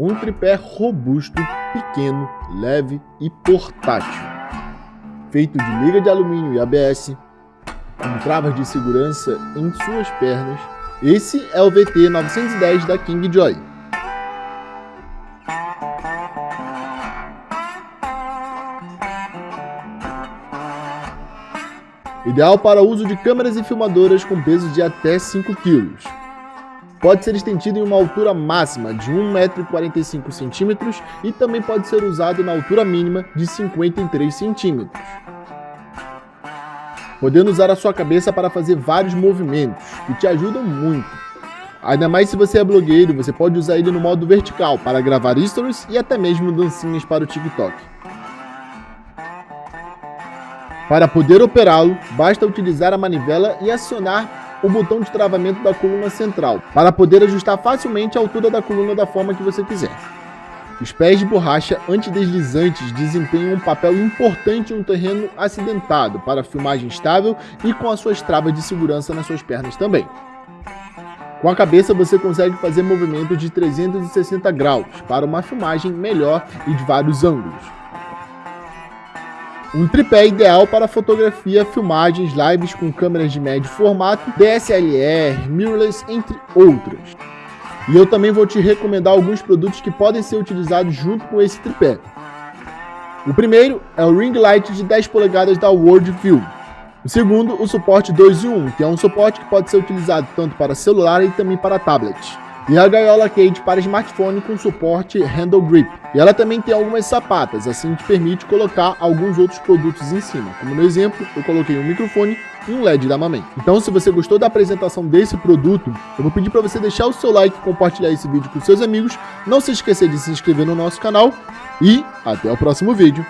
Um tripé robusto, pequeno, leve e portátil. Feito de liga de alumínio e ABS, com travas de segurança em suas pernas, esse é o VT910 da King Joy. Ideal para uso de câmeras e filmadoras com peso de até 5 kg. Pode ser estendido em uma altura máxima de 1,45m e também pode ser usado na altura mínima de 53 cm. Podendo usar a sua cabeça para fazer vários movimentos, que te ajudam muito. Ainda mais se você é blogueiro, você pode usar ele no modo vertical para gravar stories e até mesmo dancinhas para o TikTok. Para poder operá-lo, basta utilizar a manivela e acionar o botão de travamento da coluna central, para poder ajustar facilmente a altura da coluna da forma que você quiser. Os pés de borracha antideslizantes desempenham um papel importante em um terreno acidentado para filmagem estável e com as suas travas de segurança nas suas pernas também. Com a cabeça você consegue fazer movimentos de 360 graus para uma filmagem melhor e de vários ângulos. Um tripé ideal para fotografia, filmagens, lives com câmeras de médio formato, DSLR, mirrorless, entre outras. E eu também vou te recomendar alguns produtos que podem ser utilizados junto com esse tripé. O primeiro é o ring light de 10 polegadas da Worldview. O segundo, o suporte 2 em 1, que é um suporte que pode ser utilizado tanto para celular e também para tablet e a gaiola Cage para smartphone com suporte Handle Grip. E ela também tem algumas sapatas, assim que permite colocar alguns outros produtos em cima. Como no exemplo, eu coloquei um microfone e um LED da Mamãe. Então, se você gostou da apresentação desse produto, eu vou pedir para você deixar o seu like compartilhar esse vídeo com seus amigos. Não se esquecer de se inscrever no nosso canal e até o próximo vídeo.